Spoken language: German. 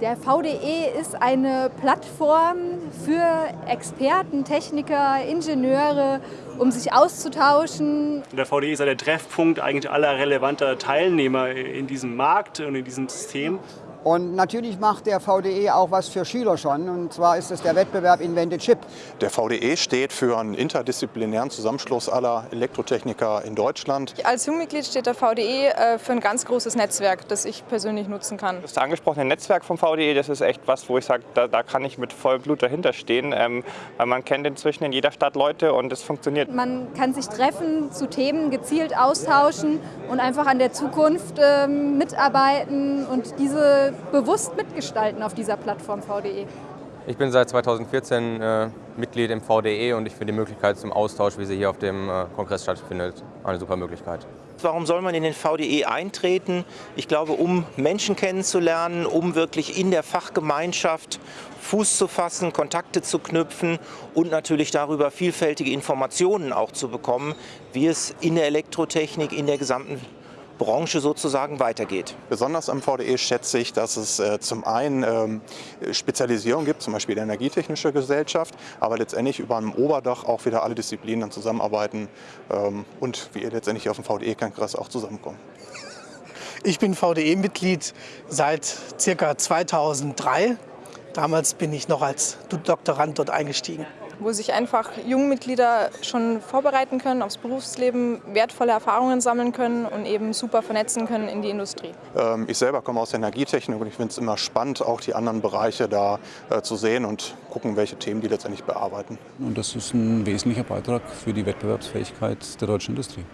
Der VDE ist eine Plattform für Experten, Techniker, Ingenieure, um sich auszutauschen. Der VDE ist der Treffpunkt eigentlich aller relevanter Teilnehmer in diesem Markt und in diesem System. Und natürlich macht der VDE auch was für Schüler schon, und zwar ist es der Wettbewerb Invente Chip. Der VDE steht für einen interdisziplinären Zusammenschluss aller Elektrotechniker in Deutschland. Als Jungmitglied steht der VDE äh, für ein ganz großes Netzwerk, das ich persönlich nutzen kann. Das angesprochene Netzwerk vom VDE, das ist echt was, wo ich sage, da, da kann ich mit vollem Blut dahinter stehen, ähm, weil man kennt inzwischen in jeder Stadt Leute und es funktioniert. Man kann sich treffen, zu Themen gezielt austauschen und einfach an der Zukunft ähm, mitarbeiten und diese bewusst mitgestalten auf dieser Plattform VDE. Ich bin seit 2014 äh, Mitglied im VDE und ich finde die Möglichkeit zum Austausch, wie sie hier auf dem äh, Kongress stattfindet, eine super Möglichkeit. Warum soll man in den VDE eintreten? Ich glaube, um Menschen kennenzulernen, um wirklich in der Fachgemeinschaft Fuß zu fassen, Kontakte zu knüpfen und natürlich darüber vielfältige Informationen auch zu bekommen, wie es in der Elektrotechnik, in der gesamten Branche sozusagen weitergeht. Besonders am VDE schätze ich, dass es äh, zum einen ähm, Spezialisierung gibt, zum Beispiel die Energietechnische Gesellschaft, aber letztendlich über einem Oberdach auch wieder alle Disziplinen dann zusammenarbeiten ähm, und wie ihr letztendlich auf dem VDE-Kongress auch zusammenkommen. Ich bin VDE-Mitglied seit ca. 2003. Damals bin ich noch als Doktorand dort eingestiegen wo sich einfach Jungmitglieder schon vorbereiten können aufs Berufsleben, wertvolle Erfahrungen sammeln können und eben super vernetzen können in die Industrie. Ähm, ich selber komme aus der Energietechnik und ich finde es immer spannend, auch die anderen Bereiche da äh, zu sehen und gucken, welche Themen die letztendlich bearbeiten. Und das ist ein wesentlicher Beitrag für die Wettbewerbsfähigkeit der deutschen Industrie.